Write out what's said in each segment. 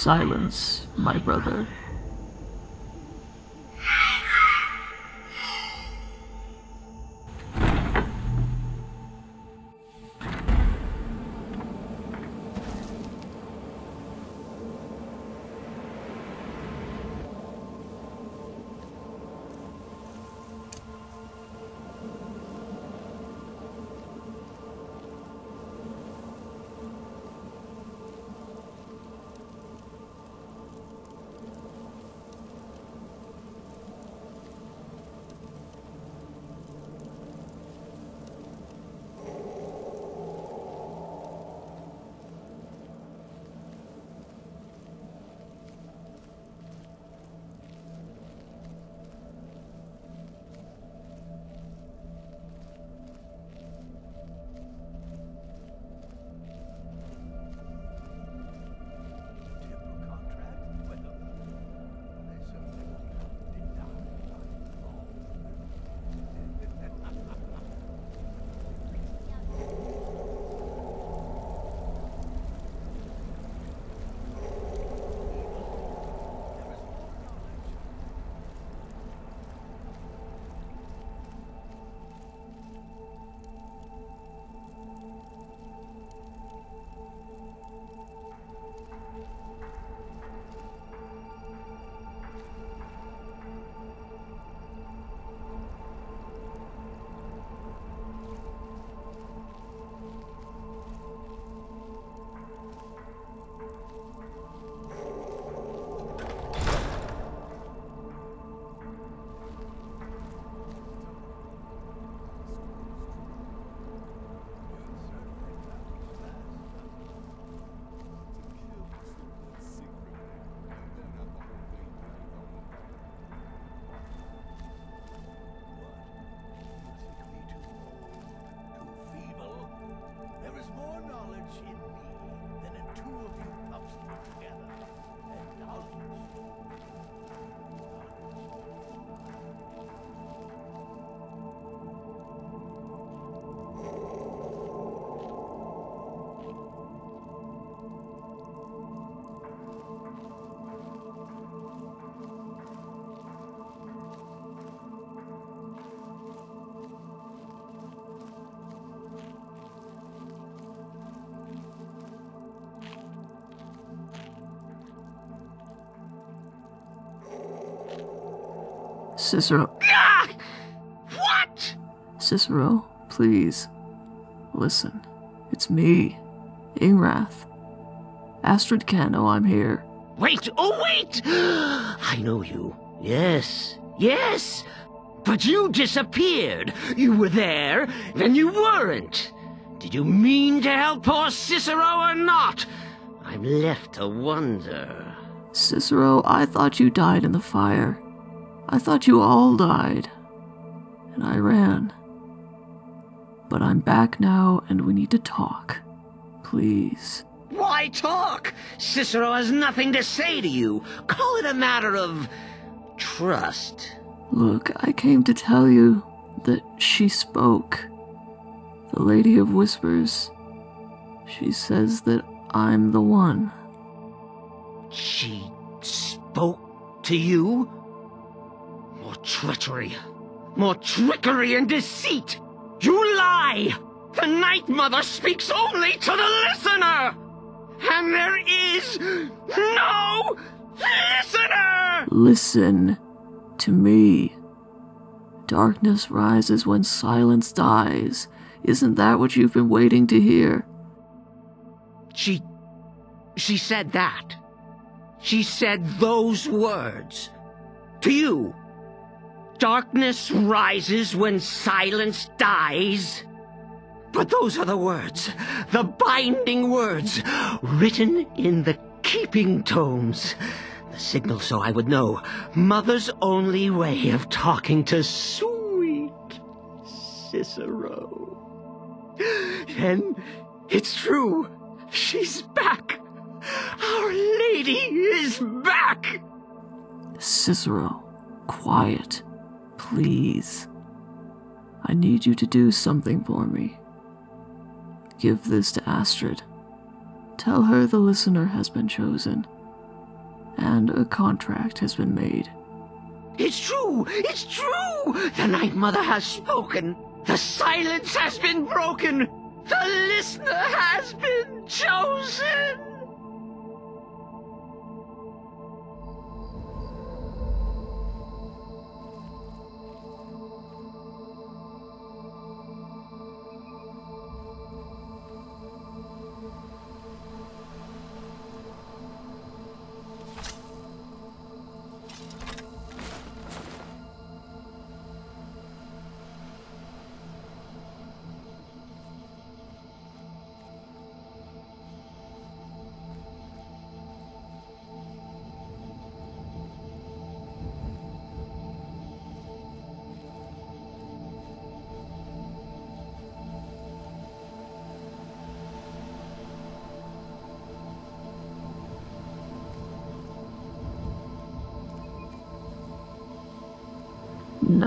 Silence, my brother. She Cicero. What? Cicero, please. Listen. It's me, Ingrath. Astrid can't I'm here. Wait, oh wait! I know you. Yes, yes! But you disappeared. You were there, then you weren't. Did you mean to help poor Cicero or not? I'm left to wonder. Cicero, I thought you died in the fire. I thought you all died. And I ran. But I'm back now and we need to talk. Please. Why talk? Cicero has nothing to say to you. Call it a matter of trust. Look, I came to tell you that she spoke. The Lady of Whispers. She says that I'm the one. She spoke to you? More treachery. More trickery and deceit. You lie! The Night Mother speaks only to the listener! And there is no listener! Listen to me. Darkness rises when silence dies. Isn't that what you've been waiting to hear? She. she said that. She said those words. To you. Darkness rises when silence dies. But those are the words, the binding words, written in the keeping tomes. The signal so I would know. Mother's only way of talking to sweet Cicero. Then it's true. She's back. Our Lady is back. Cicero, quiet. Please. I need you to do something for me. Give this to Astrid. Tell her the listener has been chosen. and a contract has been made. It's true! It's true! The Night Mother has spoken! The silence has been broken! The listener has been chosen!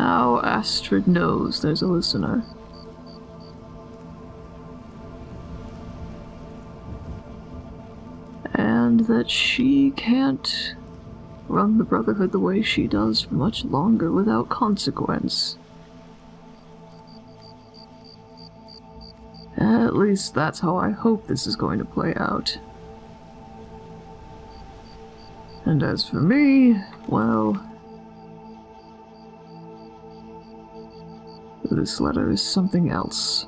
Now Astrid knows there's a listener. And that she can't run the Brotherhood the way she does for much longer without consequence. At least that's how I hope this is going to play out. And as for me, well, This letter is something else.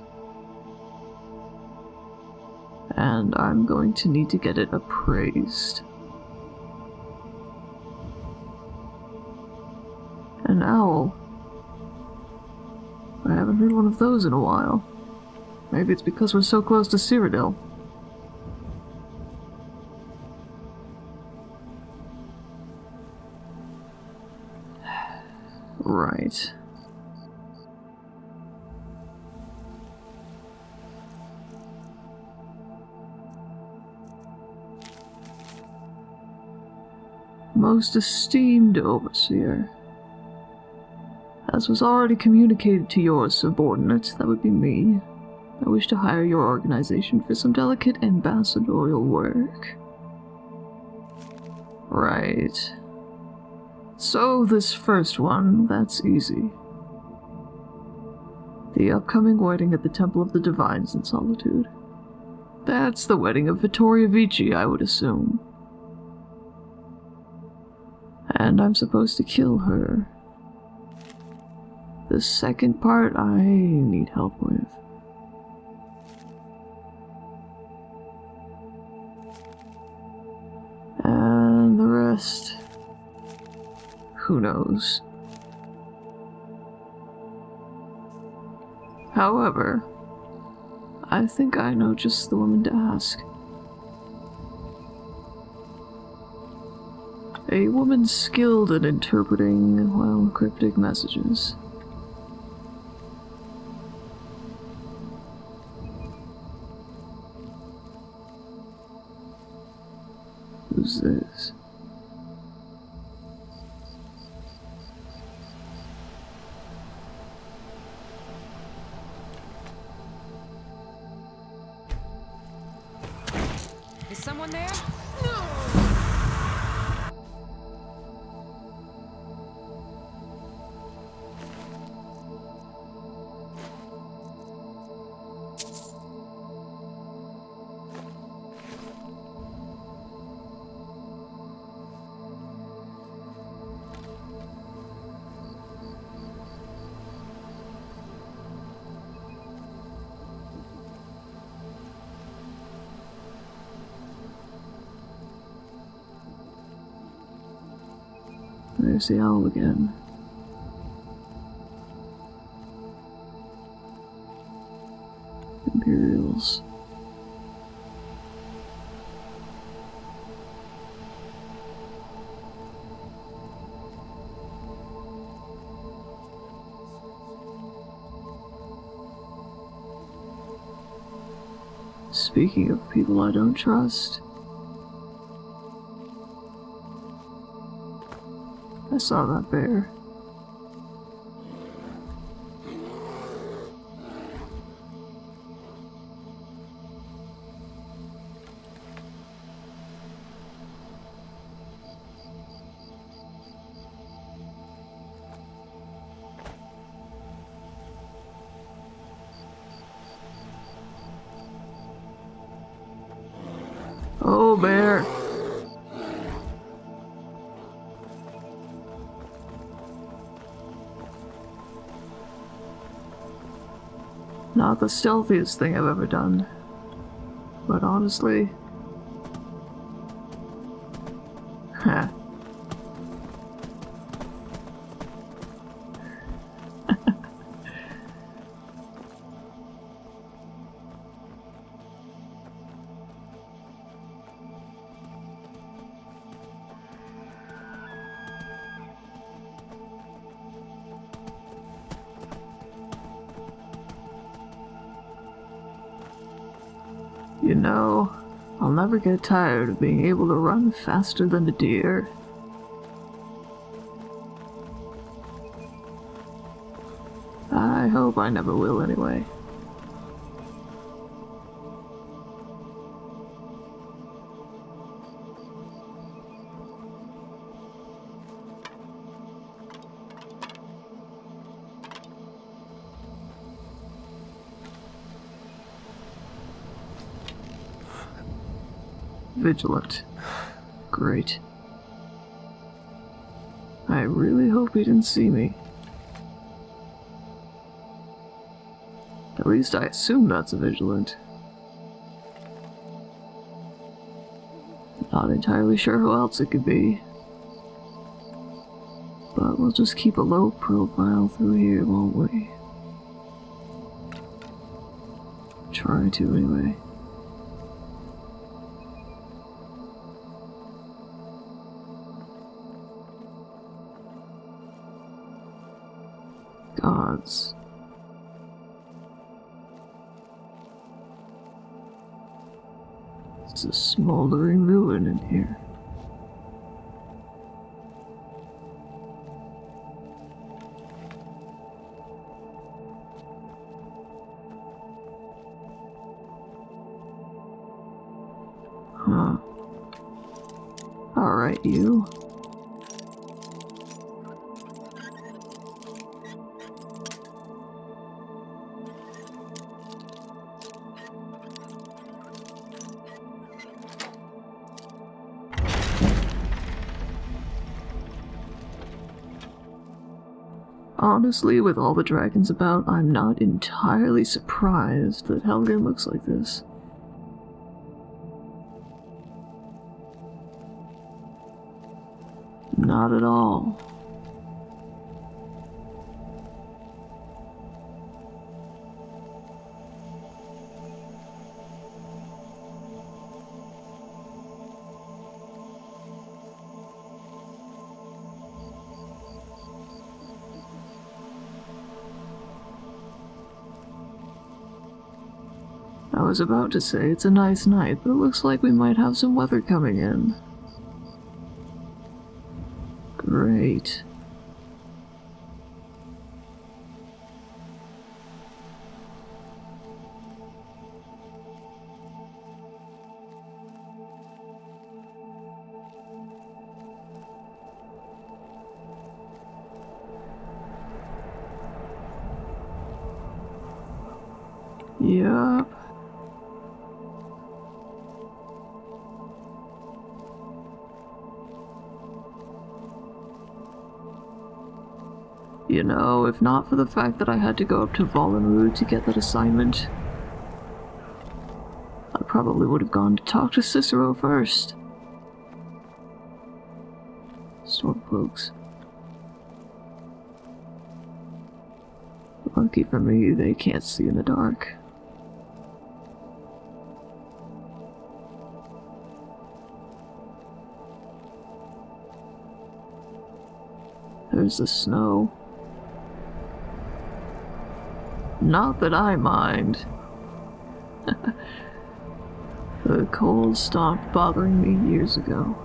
And I'm going to need to get it appraised. An owl. I haven't heard one of those in a while. Maybe it's because we're so close to Cyrodiil. Most esteemed overseer. As was already communicated to your subordinate, that would be me, I wish to hire your organization for some delicate ambassadorial work. Right. So, this first one, that's easy. The upcoming wedding at the Temple of the Divines in Solitude. That's the wedding of Vittoria Vici, I would assume and I'm supposed to kill her. The second part I need help with. And the rest, who knows. However, I think I know just the woman to ask. A woman skilled at interpreting, well, cryptic messages. Who's this? Is someone there? Owl again. Imperials. Speaking of people I don't trust, I saw that bear. Not the stealthiest thing I've ever done. But honestly... You know, I'll never get tired of being able to run faster than a deer. I hope I never will anyway. Vigilant. Great. I really hope he didn't see me. At least I assume that's a vigilant. Not entirely sure who else it could be. But we'll just keep a low profile through here, won't we? Try to, anyway. Gods. It's a smoldering ruin in here. Honestly, with all the dragons about, I'm not entirely surprised that Helgen looks like this. Not at all. Was about to say it's a nice night, but it looks like we might have some weather coming in. If not for the fact that I had to go up to Volunruud to get that assignment, I probably would have gone to talk to Cicero first. Stormcloaks. Lucky for me, they can't see in the dark. There's the snow. Not that I mind. the cold stopped bothering me years ago.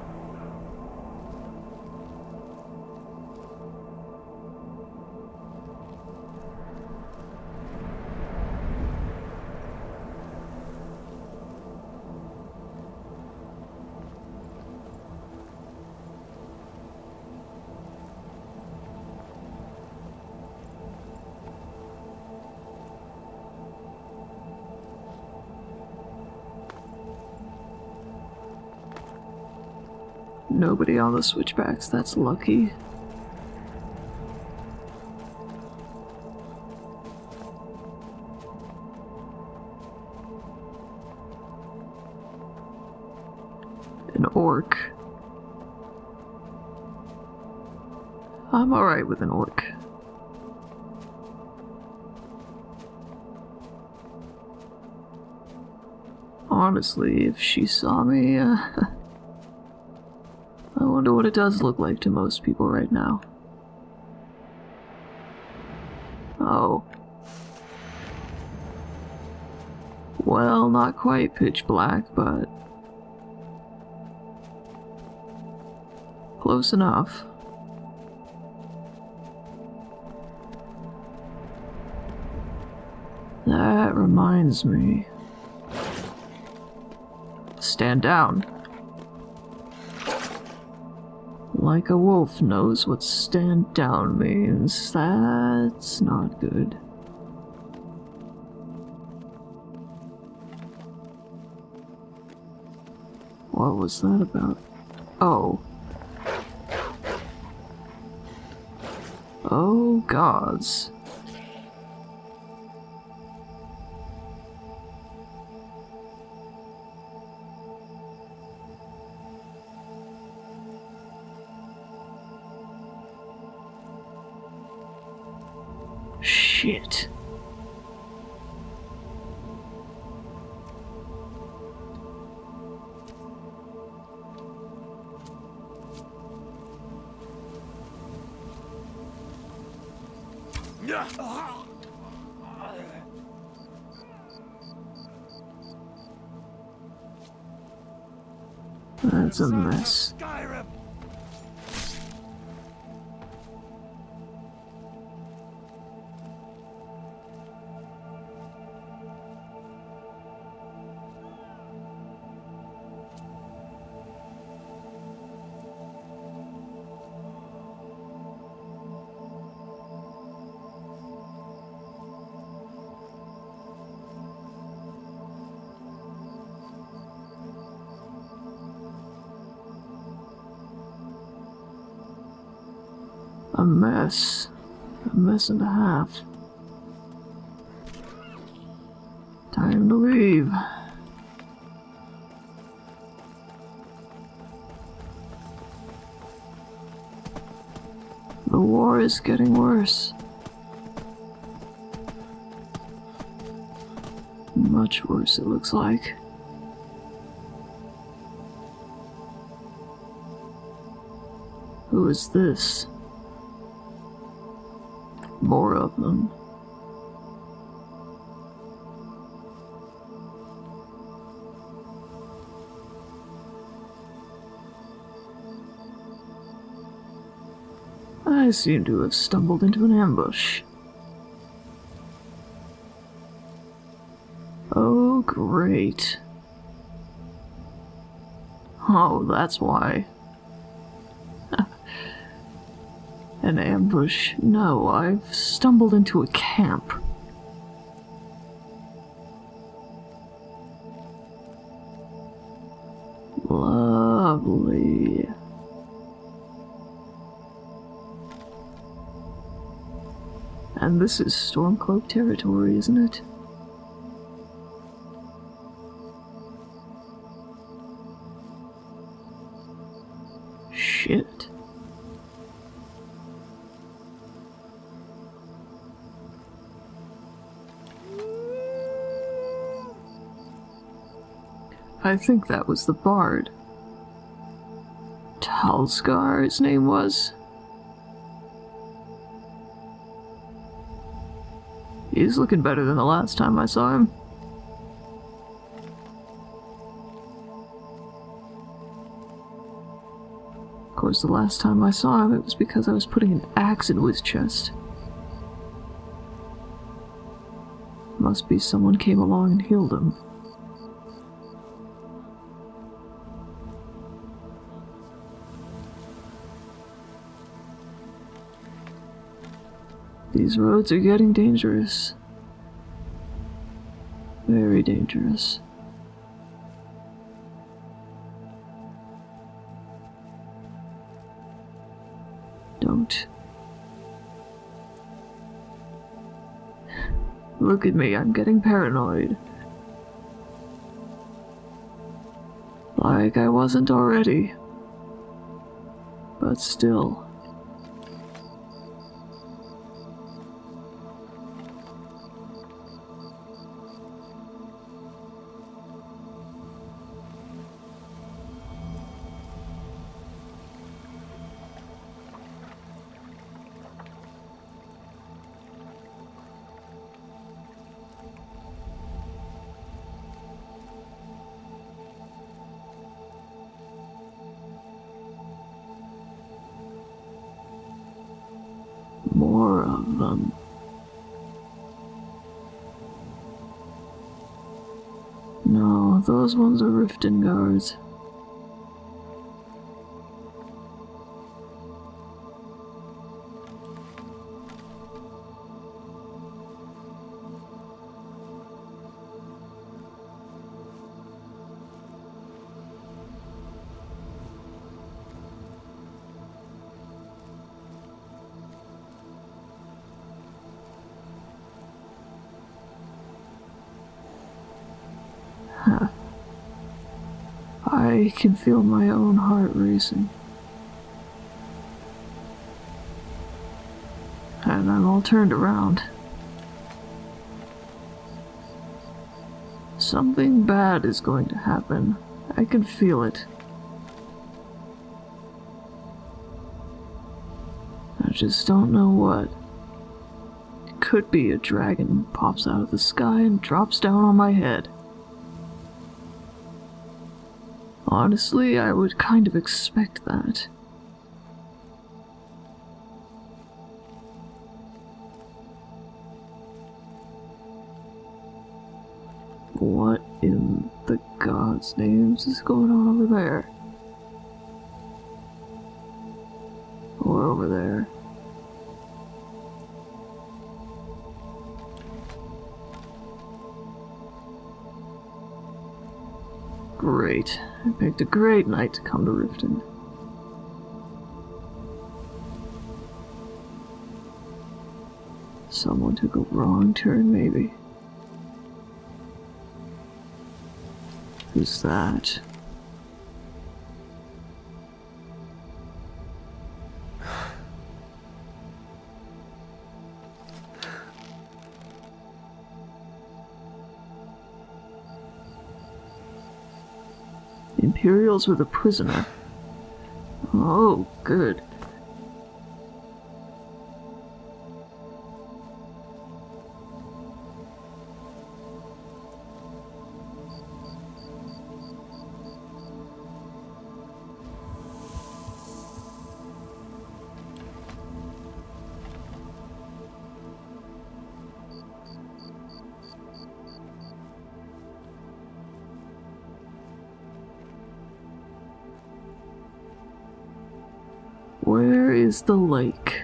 Nobody on the switchbacks, that's lucky. An orc. I'm alright with an orc. Honestly, if she saw me, uh, wonder what it does look like to most people right now. Oh. Well, not quite pitch black, but close enough. That reminds me. Stand down. Like a wolf knows what stand down means. That's not good. What was that about? Oh. Oh, gods. Shit. That's a mess. A mess. A mess and a half. Time to leave. The war is getting worse. Much worse, it looks like. Who is this? More of them. I seem to have stumbled into an ambush. Oh, great. Oh, that's why. An ambush? No, I've stumbled into a camp. Lovely. And this is Stormcloak territory, isn't it? I think that was the bard. Talsgar, his name was. He's looking better than the last time I saw him. Of course, the last time I saw him, it was because I was putting an axe into his chest. Must be someone came along and healed him. These roads are getting dangerous. Very dangerous. Don't. Look at me, I'm getting paranoid. Like I wasn't already. But still. Those ones are Riften guards. Feel my own heart racing. And I'm all turned around. Something bad is going to happen. I can feel it. I just don't know what. It could be a dragon pops out of the sky and drops down on my head. Honestly, I would kind of expect that. What in the God's names is going on over there? Or over there? I picked a great night to come to Riften. Someone took a wrong turn, maybe. Who's that? Imperials were the prisoner. Oh, good. Where is the lake?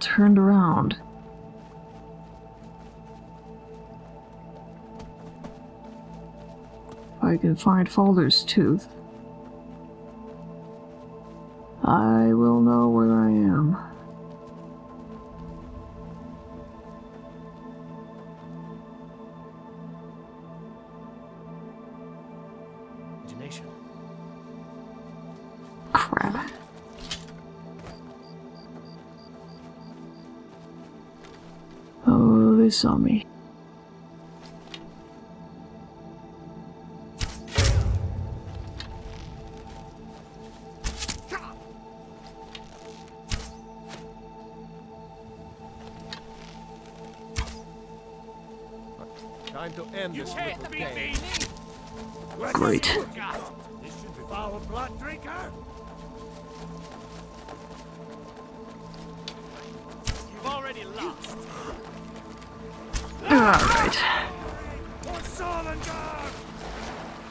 Turned around. If I can find Faldar's tooth, I will know where I am. Saw me.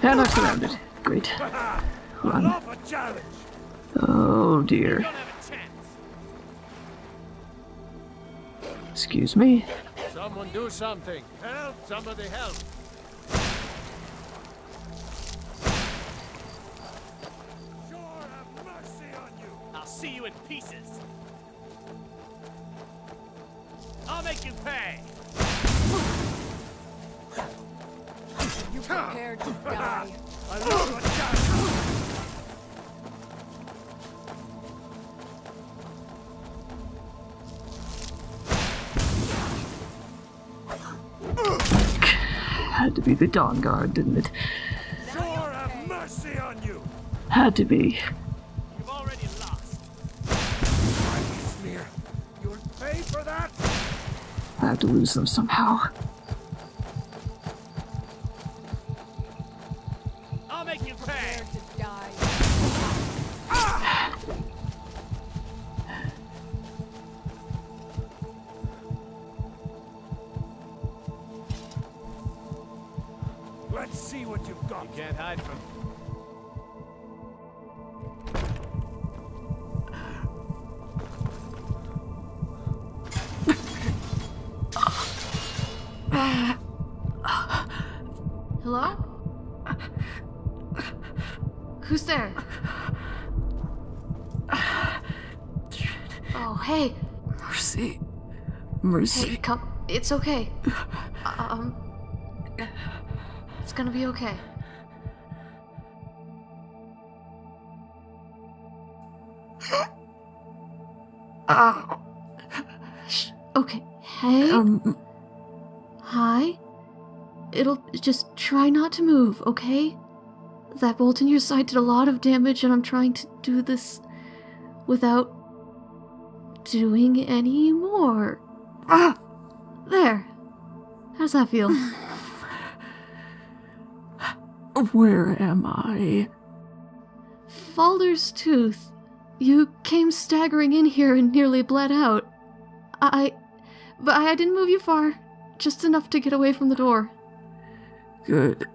And I've surrounded. Great. Run. Off a challenge. Oh dear. don't have a chance. Excuse me. Someone do something. Help! Somebody help! Stendarr have mercy on you! I'll see you in pieces. I'll make you pay. Prepared to die. I love a! Had to be the Dawn Guard, didn't it? Stendarr have mercy on you! Had to be. You've already lost. Mighty smear! You'll pay for that! I have to lose them somehow. Let's see what you've got. You can't hide from Hello? Who's there? Oh, hey. Mercy. Mercy. Hey, come. It's okay. It's gonna be okay. Shh. Okay. Hey. Um, Hi. It'll just try not to move, okay? That bolt in your side did a lot of damage, and I'm trying to do this without doing any more. ah, There. How's that feel? where am I? Faldar's tooth. You came staggering in here and nearly bled out. I. But I didn't move you far. Just enough to get away from the door. Good.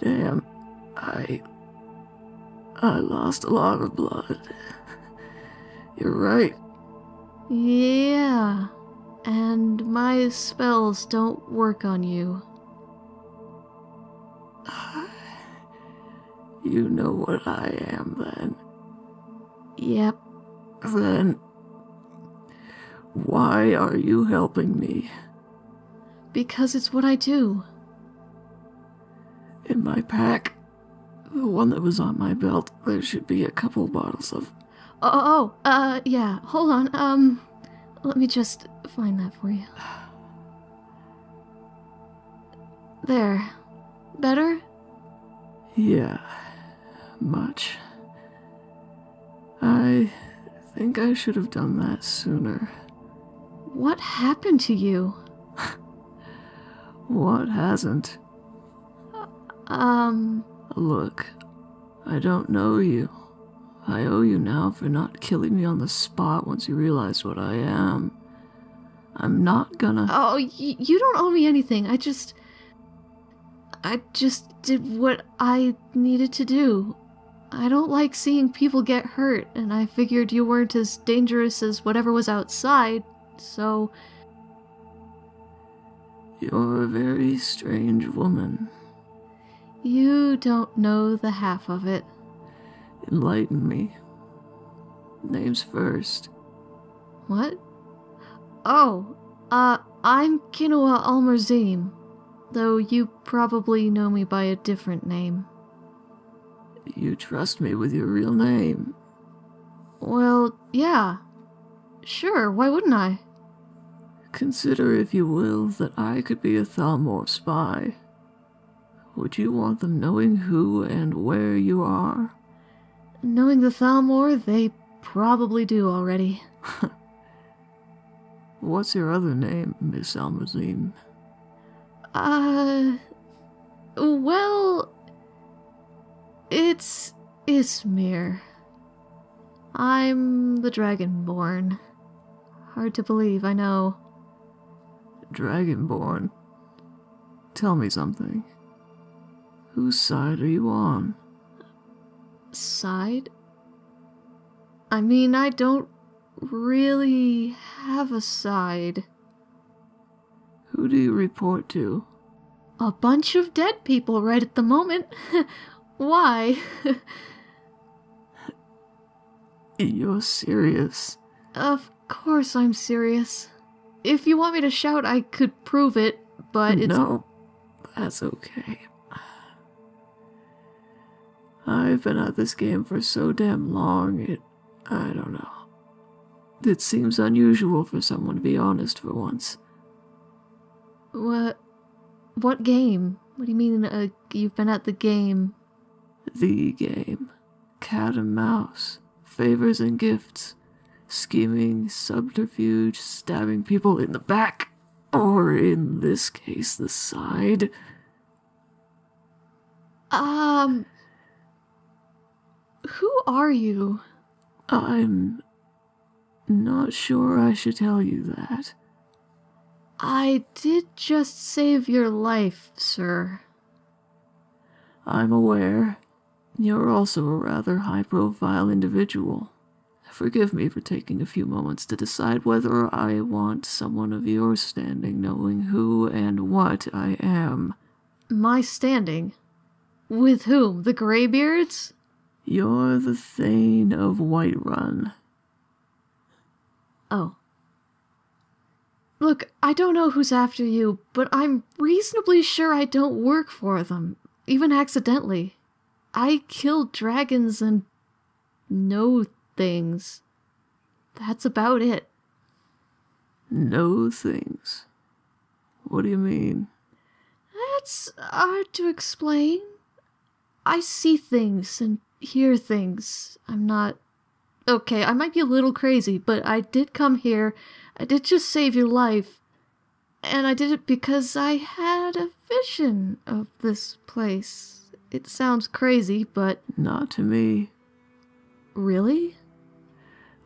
Damn, I. I lost a lot of blood. You're right. Yeah. And my spells don't work on you. You know what I am then. Yep. Then. Why are you helping me? Because it's what I do. In my pack, the one that was on my belt, there should be a couple bottles of. Oh, oh, oh, uh, yeah. Hold on. Um, let me just find that for you. There. Better? Yeah, much. I think I should have done that sooner. What happened to you? What hasn't? Um, Look, I don't know you. I owe you now for not killing me on the spot once you realized what I am. I'm not gonna. oh, y- you don't owe me anything. I just. I just did what I needed to do. I don't like seeing people get hurt, and I figured you weren't as dangerous as whatever was outside, so. You're a very strange woman. You don't know the half of it. Enlighten me. Names first. What? Oh, uh, I'm Kinoa Almerzim, though you probably know me by a different name. You trust me with your real name. Well, yeah. Sure, why wouldn't I? Consider, if you will, that I could be a Thalmor spy. Would you want them knowing who and where you are? Knowing the Thalmor, they probably do already. What's your other name, Miss Almerzim? Uh. Well. It's Ysmir. I'm the Dragonborn. Hard to believe, I know. Dragonborn. Tell me something. Whose side are you on? Side? I mean, I don't really have a side. Who do you report to? A bunch of dead people right at the moment. Why? You're serious. of course I'm serious. If you want me to shout, I could prove it, but it's. No, that's okay. I've been at this game for so damn long, it. I don't know. It seems unusual for someone to be honest for once. What? What game? What do you mean, uh, you've been at the game? The game. Cat and mouse. Favors and gifts. Scheming, subterfuge, stabbing people in the back. Or in this case, the side. Um. Who are you? I'm not sure I should tell you that. I did just save your life, sir. I'm aware. You're also a rather high profile individual. Forgive me for taking a few moments to decide whether I want someone of your standing knowing who and what I am. My standing? With whom? The Greybeards? You're the Thane of Whiterun. Oh. Look, I don't know who's after you, but I'm reasonably sure I don't work for them, even accidentally. I kill dragons and know things. That's about it. Know things. What do you mean? That's hard to explain. I see things and hear things. I'm not. Okay, I might be a little crazy, but I did come here. I did just save your life. And I did it because I had a vision of this place. It sounds crazy, but Not to me. really?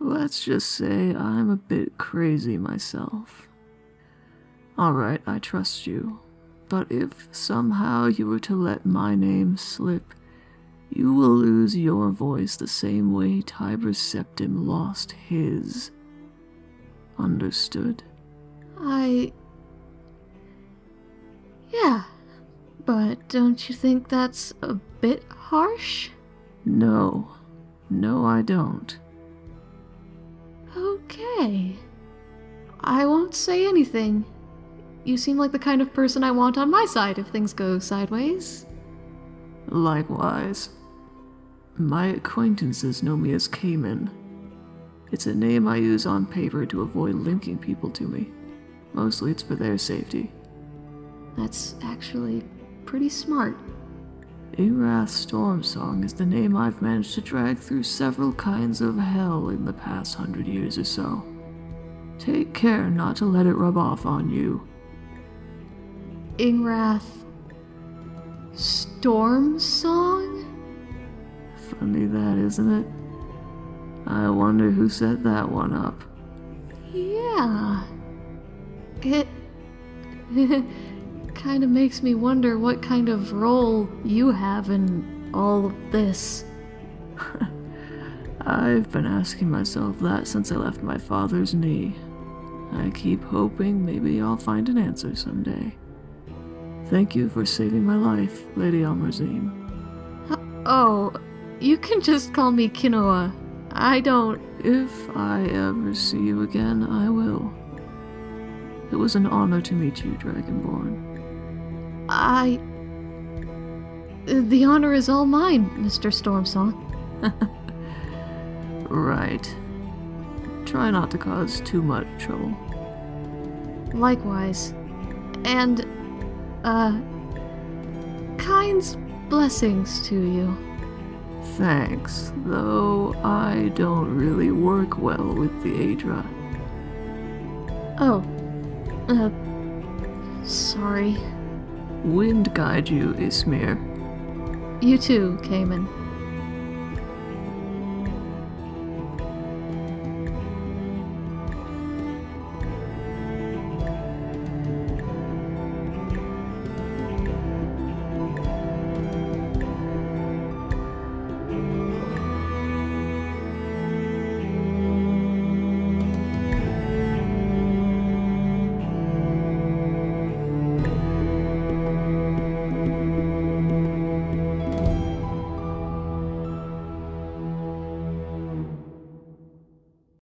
Let's just say I'm a bit crazy myself. Alright, I trust you. But if somehow you were to let my name slip, you will lose your voice the same way Tiber Septim lost his. Understood? I. Yeah, but don't you think that's a bit harsh? No. No, I don't. Okay. I won't say anything. You seem like the kind of person I want on my side if things go sideways. Likewise. My acquaintances know me as Cayman. It's a name I use on paper to avoid linking people to me. Mostly it's for their safety. That's actually pretty smart. Erath Stormsong is the name I've managed to drag through several kinds of hell in the past hundred years or so. Take care not to let it rub off on you. Ingrath. Storm Song? Funny that, isn't it? I wonder who set that one up. Yeah. It. kind of makes me wonder what kind of role you have in all of this. I've been asking myself that since I left my father's knee. I keep hoping maybe I'll find an answer someday. Thank you for saving my life, Lady Almerzine. Oh, you can just call me Kinoa. I don't. If I ever see you again, I will. It was an honor to meet you, Dragonborn. I. The honor is all mine, Mr. Stormsong. Right. Try not to cause too much trouble. Likewise. And, uh. Kyne's blessings to you. Thanks, though I don't really work well with the Aedra. Oh. Uh. Sorry. Wind guide you, Ysmir. You too, Cayman.